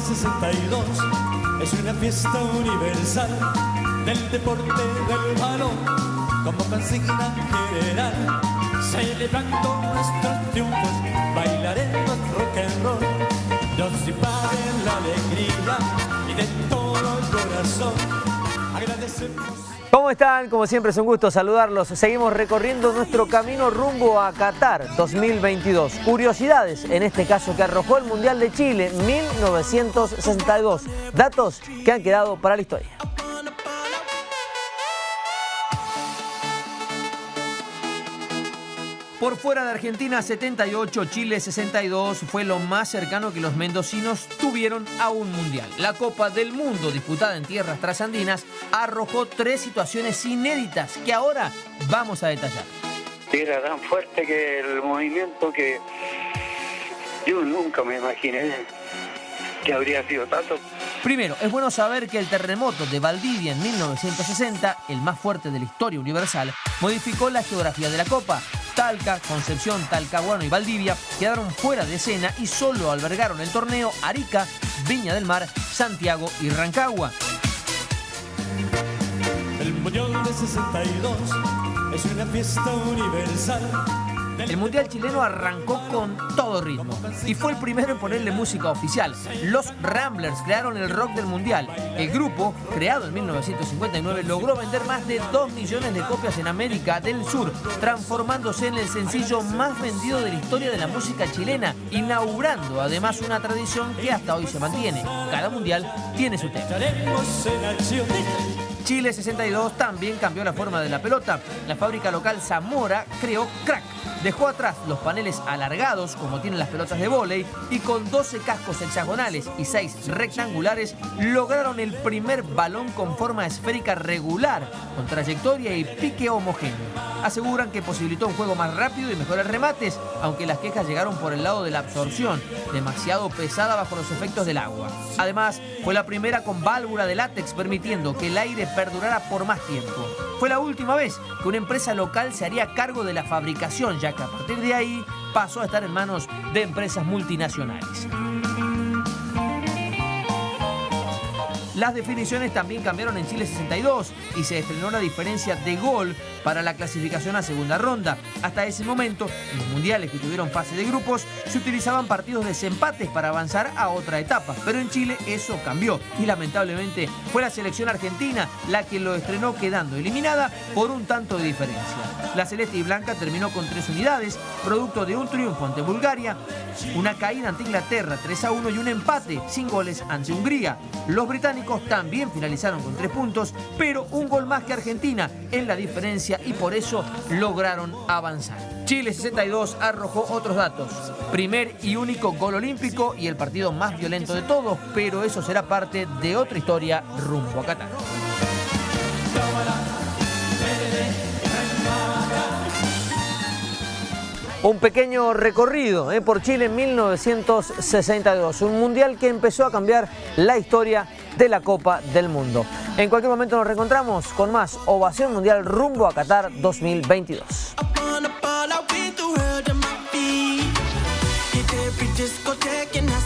62 es una fiesta universal del deporte del balón como consigna general. Celebrando nuestros triunfos, bailaremos rock and roll. Nos invade la alegría y de todo el corazón agradecemos. ¿Cómo están? Como siempre es un gusto saludarlos. Seguimos recorriendo nuestro camino rumbo a Qatar 2022. Curiosidades, en este caso que arrojó el Mundial de Chile 1962. Datos que han quedado para la historia. Por fuera de Argentina 78, Chile 62 fue lo más cercano que los mendocinos tuvieron a un mundial. La Copa del Mundo disputada en tierras trasandinas arrojó tres situaciones inéditas que ahora vamos a detallar. Era tan fuerte que el movimiento que yo nunca me imaginé que habría sido tanto. Primero, es bueno saber que el terremoto de Valdivia en 1960, el más fuerte de la historia universal, modificó la geografía de la Copa. Talca, Concepción, Talcahuano y Valdivia quedaron fuera de escena y solo albergaron el torneo Arica, Viña del Mar, Santiago y Rancagua. El Mundial de 62 es una fiesta universal. El Mundial chileno arrancó con todo ritmo y fue el primero en ponerle música oficial. Los Ramblers crearon el rock del Mundial. El grupo, creado en 1959, logró vender más de 2 millones de copias en América del Sur, transformándose en el sencillo más vendido de la historia de la música chilena, inaugurando además una tradición que hasta hoy se mantiene. Cada Mundial tiene su tema. Chile 62 también cambió la forma de la pelota. La fábrica local Zamora creó Crack. Dejó atrás los paneles alargados, como tienen las pelotas de vóley, y con 12 cascos hexagonales y 6 rectangulares, lograron el primer balón con forma esférica regular, con trayectoria y pique homogéneo. Aseguran que posibilitó un juego más rápido y mejores remates, aunque las quejas llegaron por el lado de la absorción, demasiado pesada bajo los efectos del agua. Además, fue la primera con válvula de látex, permitiendo que el aire perdurara por más tiempo. Fue la última vez que una empresa local se haría cargo de la fabricación, ya que a partir de ahí pasó a estar en manos de empresas multinacionales. Las definiciones también cambiaron en Chile 62 y se estrenó la diferencia de gol para la clasificación a segunda ronda. Hasta ese momento, en los mundiales que tuvieron fase de grupos, se utilizaban partidos de desempates para avanzar a otra etapa. Pero en Chile eso cambió y lamentablemente fue la selección argentina la que lo estrenó quedando eliminada por un tanto de diferencia. La celeste y blanca terminó con tres unidades, producto de un triunfo ante Bulgaria, una caída ante Inglaterra 3 a 1 y un empate sin goles ante Hungría. Los británicos también finalizaron con tres puntos, pero un gol más que Argentina en la diferencia y por eso lograron avanzar. Chile 62 arrojó otros datos. Primer y único gol olímpico y el partido más violento de todos, pero eso será parte de otra historia rumbo a Qatar. Un pequeño recorrido eh, por Chile en 1962, un mundial que empezó a cambiar la historia de la Copa del Mundo. En cualquier momento nos reencontramos con más Ovación Mundial rumbo a Qatar 2022. Upon a ball, I went through hell to my feet. Hit every discotheque and I